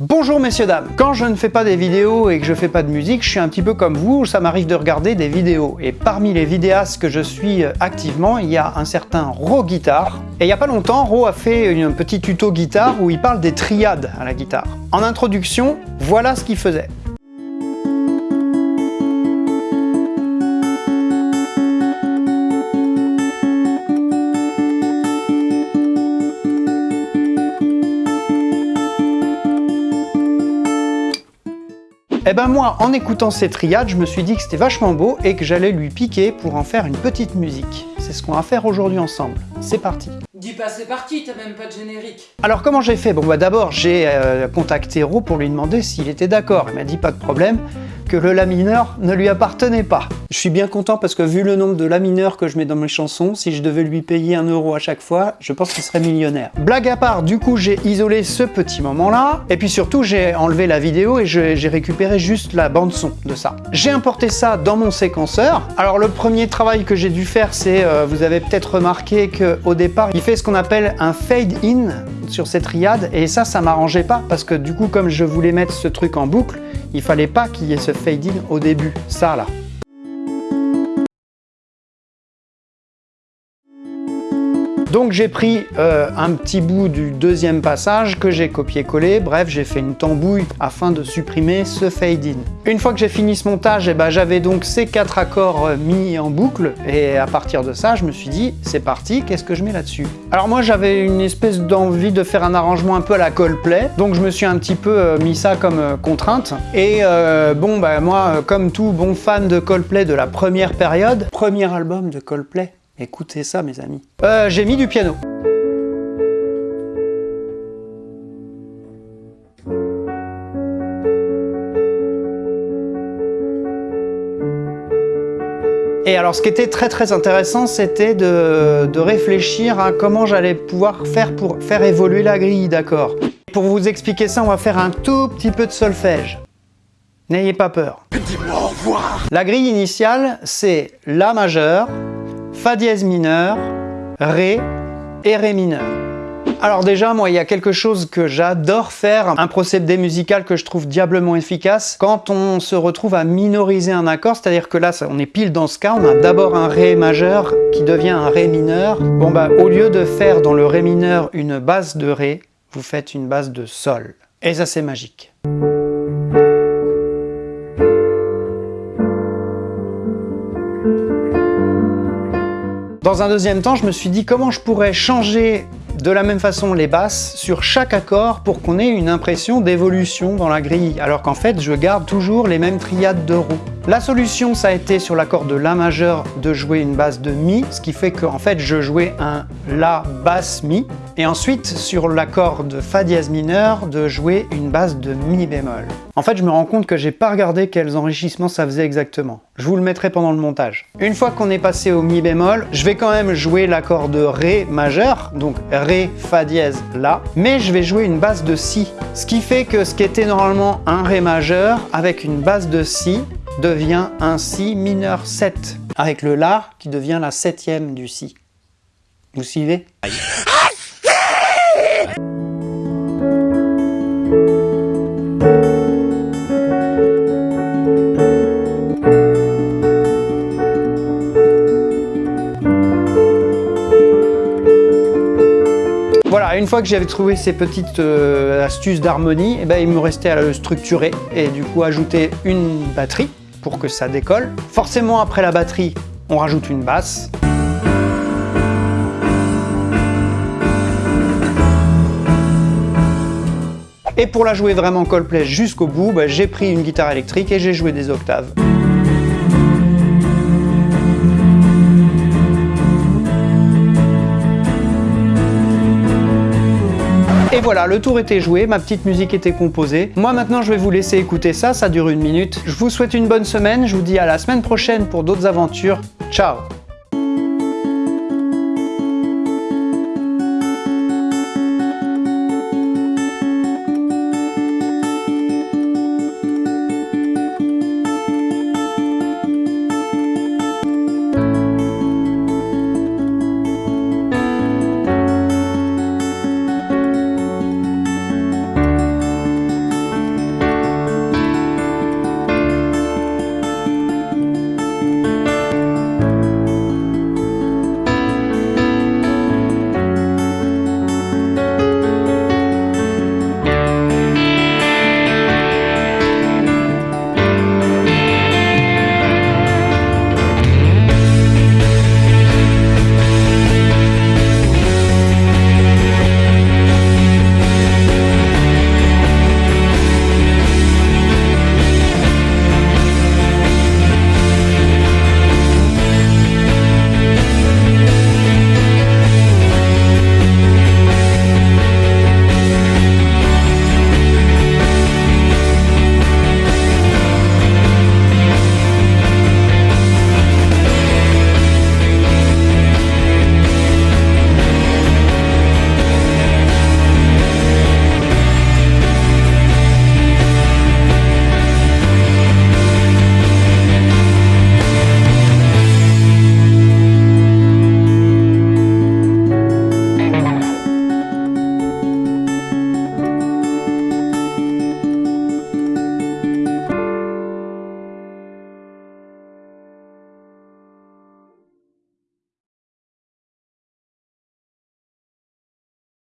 Bonjour messieurs dames Quand je ne fais pas des vidéos et que je fais pas de musique, je suis un petit peu comme vous, ça m'arrive de regarder des vidéos. Et parmi les vidéastes que je suis euh, activement, il y a un certain Ro Guitar. Et il y a pas longtemps, Ro a fait un petit tuto guitare où il parle des triades à la guitare. En introduction, voilà ce qu'il faisait. Et eh ben moi, en écoutant ces triades, je me suis dit que c'était vachement beau et que j'allais lui piquer pour en faire une petite musique. C'est ce qu'on va faire aujourd'hui ensemble. C'est parti Dis pas c'est parti, t'as même pas de générique Alors comment j'ai fait? Bon bah d'abord j'ai euh, contacté Ro pour lui demander s'il était d'accord. Il m'a dit pas de problème, que le La mineur ne lui appartenait pas. Je suis bien content parce que vu le nombre de La mineur que je mets dans mes chansons, si je devais lui payer un euro à chaque fois, je pense qu'il serait millionnaire. Blague à part, du coup j'ai isolé ce petit moment-là, et puis surtout j'ai enlevé la vidéo et j'ai récupéré juste la bande son de ça. J'ai importé ça dans mon séquenceur. Alors le premier travail que j'ai dû faire, c'est, euh, vous avez peut-être remarqué qu'au départ, il fait ce qu'on appelle un fade-in sur cette triade, et ça, ça m'arrangeait pas, parce que du coup, comme je voulais mettre ce truc en boucle, il fallait pas qu'il y ait ce fade-in au début, ça là. Donc j'ai pris euh, un petit bout du deuxième passage que j'ai copié-collé, bref j'ai fait une tambouille afin de supprimer ce fade-in. Une fois que j'ai fini ce montage, eh ben, j'avais donc ces quatre accords euh, mis en boucle. Et à partir de ça je me suis dit c'est parti, qu'est-ce que je mets là-dessus? Alors moi j'avais une espèce d'envie de faire un arrangement un peu à la Coldplay, donc je me suis un petit peu euh, mis ça comme contrainte. Et bon bah moi comme tout bon fan de Coldplay de la première période, premier album de Coldplay, Écoutez ça mes amis. Euh, j'ai mis du piano. Et alors ce qui était très très intéressant, c'était de, réfléchir à comment j'allais pouvoir faire pour faire évoluer la grille d'accords. Pour vous expliquer ça, on va faire un tout petit peu de solfège. N'ayez pas peur. Dis-moi au revoir La grille initiale, c'est La majeur, Fa dièse mineur, Ré et Ré mineur. Alors déjà, moi, il y a quelque chose que j'adore faire, un procédé musical que je trouve diablement efficace, quand on se retrouve à minoriser un accord, c'est-à-dire que là, on est pile dans ce cas, on a d'abord un Ré majeur qui devient un Ré mineur. Bon bah, au lieu de faire dans le Ré mineur une base de Ré, vous faites une base de Sol. Et ça, c'est magique. Dans un deuxième temps, je me suis dit comment je pourrais changer de la même façon les basses sur chaque accord pour qu'on ait une impression d'évolution dans la grille, alors qu'en fait je garde toujours les mêmes triades de roue. La solution, ça a été sur l'accord de La majeur de jouer une basse de Mi, ce qui fait qu'en fait je jouais un La basse Mi, et ensuite sur l'accord de Fa dièse mineur de jouer une basse de Mi bémol. En fait, je me rends compte que j'ai pas regardé quels enrichissements ça faisait exactement. Je vous le mettrai pendant le montage. Une fois qu'on est passé au Mi bémol, je vais quand même jouer l'accord de Ré majeur, donc Ré, Fa dièse, La, mais je vais jouer une basse de Si. Ce qui fait que ce qui était normalement un Ré majeur, avec une basse de Si, devient un Si mineur 7, avec le La qui devient la septième du Si. Vous suivez? Voilà, une fois que j'avais trouvé ces petites euh, astuces d'harmonie, eh ben, il me restait à le structurer et du coup ajouter une batterie pour que ça décolle. Forcément, après la batterie, on rajoute une basse. Et pour la jouer vraiment Coldplay jusqu'au bout, bah, j'ai pris une guitare électrique et j'ai joué des octaves. Et voilà, le tour était joué, ma petite musique était composée. Moi maintenant je vais vous laisser écouter ça, ça dure une minute. Je vous souhaite une bonne semaine, je vous dis à la semaine prochaine pour d'autres aventures. Ciao